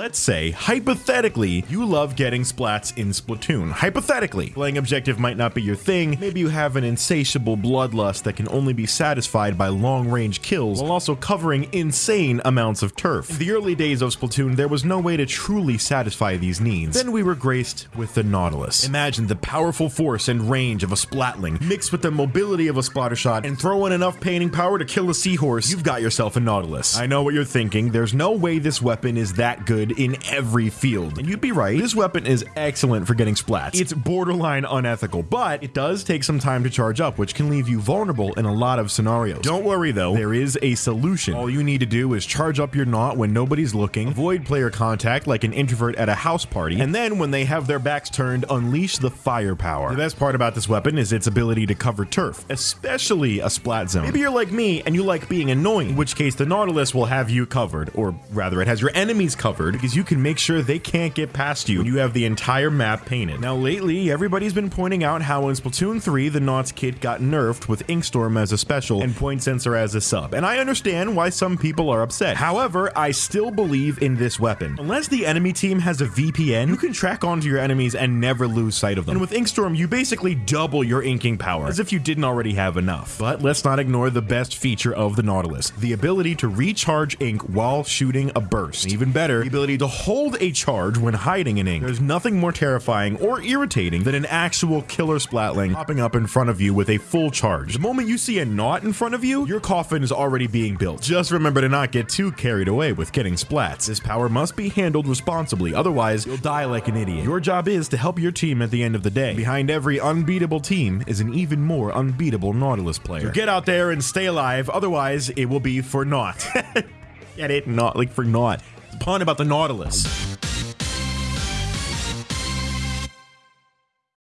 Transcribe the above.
Let's say, hypothetically, you love getting splats in Splatoon. Hypothetically, playing objective might not be your thing. Maybe you have an insatiable bloodlust that can only be satisfied by long-range kills while also covering insane amounts of turf. In the early days of Splatoon, there was no way to truly satisfy these needs. Then we were graced with the Nautilus. Imagine the powerful force and range of a Splatling mixed with the mobility of a Splattershot and throw in enough painting power to kill a seahorse. You've got yourself a Nautilus. I know what you're thinking. There's no way this weapon is that good in every field. And you'd be right. This weapon is excellent for getting splats. It's borderline unethical, but it does take some time to charge up, which can leave you vulnerable in a lot of scenarios. Don't worry though, there is a solution. All you need to do is charge up your Naut when nobody's looking, avoid player contact like an introvert at a house party, and then when they have their backs turned, unleash the firepower. The best part about this weapon is its ability to cover turf, especially a splat zone. Maybe you're like me and you like being annoying, in which case the Nautilus will have you covered, or rather it has your enemies covered, because you can make sure they can't get past you when you have the entire map painted. Now lately, everybody's been pointing out how in Splatoon 3, the Nauts kit got nerfed with Inkstorm as a special and Point Sensor as a sub, and I understand why some people are upset. However, I still believe in this weapon. Unless the enemy team has a VPN, you can track onto your enemies and never lose sight of them. And with Inkstorm, you basically double your inking power, as if you didn't already have enough. But let's not ignore the best feature of the Nautilus, the ability to recharge ink while shooting a burst. Even better, ability to hold a charge when hiding in ink. There's nothing more terrifying or irritating than an actual killer splatling popping up in front of you with a full charge. The moment you see a Naut in front of you, your coffin is already being built. Just remember to not get too carried away with getting splats. This power must be handled responsibly, otherwise you'll die like an idiot. Your job is to help your team at the end of the day. Behind every unbeatable team is an even more unbeatable Nautilus player. So get out there and stay alive, otherwise it will be for naught. get it? Not like for naught. Pun about the Nautilus.